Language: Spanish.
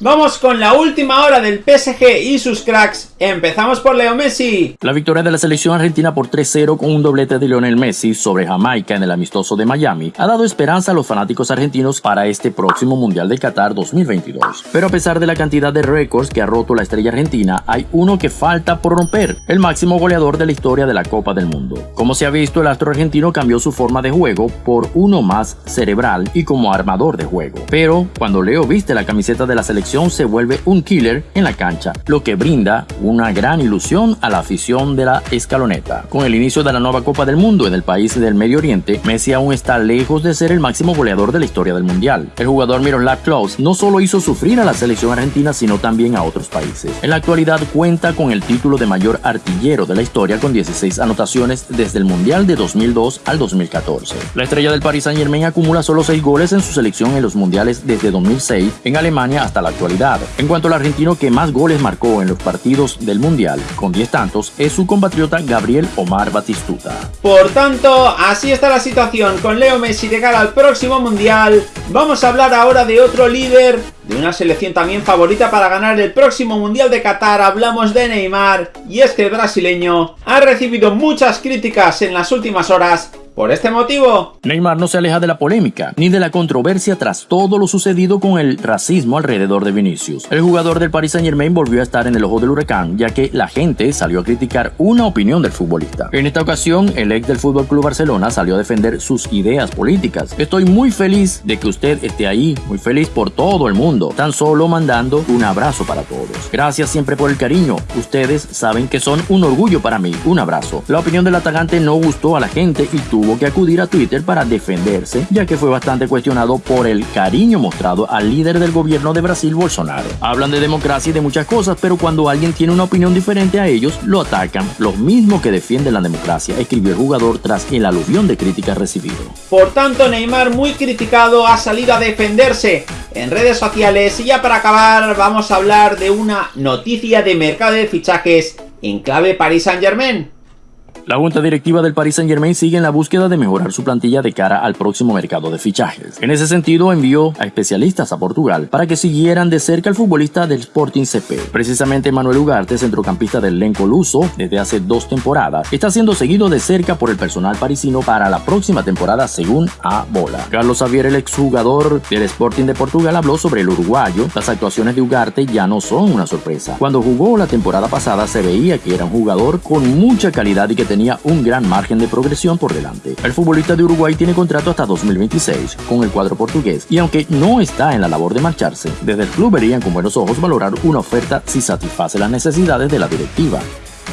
Vamos con la última hora del PSG y sus cracks. Empezamos por Leo Messi. La victoria de la selección argentina por 3-0 con un doblete de Lionel Messi sobre Jamaica en el amistoso de Miami ha dado esperanza a los fanáticos argentinos para este próximo Mundial de Qatar 2022. Pero a pesar de la cantidad de récords que ha roto la estrella argentina, hay uno que falta por romper, el máximo goleador de la historia de la Copa del Mundo. Como se ha visto, el astro argentino cambió su forma de juego por uno más cerebral y como armador de juego. Pero cuando Leo viste la camiseta de la selección se vuelve un killer en la cancha, lo que brinda una gran ilusión a la afición de la escaloneta. Con el inicio de la nueva Copa del Mundo en el país del Medio Oriente, Messi aún está lejos de ser el máximo goleador de la historia del Mundial. El jugador Miroslav Klose no solo hizo sufrir a la selección argentina, sino también a otros países. En la actualidad cuenta con el título de mayor artillero de la historia con 16 anotaciones desde el Mundial de 2002 al 2014. La estrella del Paris Saint Germain acumula solo 6 goles en su selección en los mundiales desde 2006 en Alemania hasta la actualidad. En cuanto al argentino que más goles marcó en los partidos del Mundial, con 10 tantos, es su compatriota Gabriel Omar Batistuta. Por tanto, así está la situación con Leo Messi de cara al próximo Mundial. Vamos a hablar ahora de otro líder, de una selección también favorita para ganar el próximo Mundial de Qatar. Hablamos de Neymar, y es que el brasileño ha recibido muchas críticas en las últimas horas por este motivo, Neymar no se aleja de la polémica ni de la controversia tras todo lo sucedido con el racismo alrededor de Vinicius. El jugador del Paris Saint Germain volvió a estar en el ojo del huracán ya que la gente salió a criticar una opinión del futbolista. En esta ocasión, el ex del Fútbol Club Barcelona salió a defender sus ideas políticas. Estoy muy feliz de que usted esté ahí, muy feliz por todo el mundo, tan solo mandando un abrazo para todos. Gracias siempre por el cariño. Ustedes saben que son un orgullo para mí. Un abrazo. La opinión del atacante no gustó a la gente y tuvo que acudir a Twitter para defenderse, ya que fue bastante cuestionado por el cariño mostrado al líder del gobierno de Brasil, Bolsonaro. Hablan de democracia y de muchas cosas, pero cuando alguien tiene una opinión diferente a ellos, lo atacan, los mismos que defienden la democracia, escribió el jugador tras el aluvión de críticas recibido. Por tanto, Neymar, muy criticado, ha salido a defenderse en redes sociales. Y ya para acabar, vamos a hablar de una noticia de mercado de fichajes en clave Paris Saint Germain. La junta directiva del Paris Saint Germain sigue en la búsqueda de mejorar su plantilla de cara al próximo mercado de fichajes. En ese sentido, envió a especialistas a Portugal para que siguieran de cerca al futbolista del Sporting CP. Precisamente Manuel Ugarte, centrocampista del elenco luso desde hace dos temporadas, está siendo seguido de cerca por el personal parisino para la próxima temporada según A Bola. Carlos Xavier, el exjugador del Sporting de Portugal, habló sobre el uruguayo. Las actuaciones de Ugarte ya no son una sorpresa. Cuando jugó la temporada pasada se veía que era un jugador con mucha calidad y que tenía un gran margen de progresión por delante. El futbolista de Uruguay tiene contrato hasta 2026 con el cuadro portugués y aunque no está en la labor de marcharse, desde el club verían con buenos ojos valorar una oferta si satisface las necesidades de la directiva.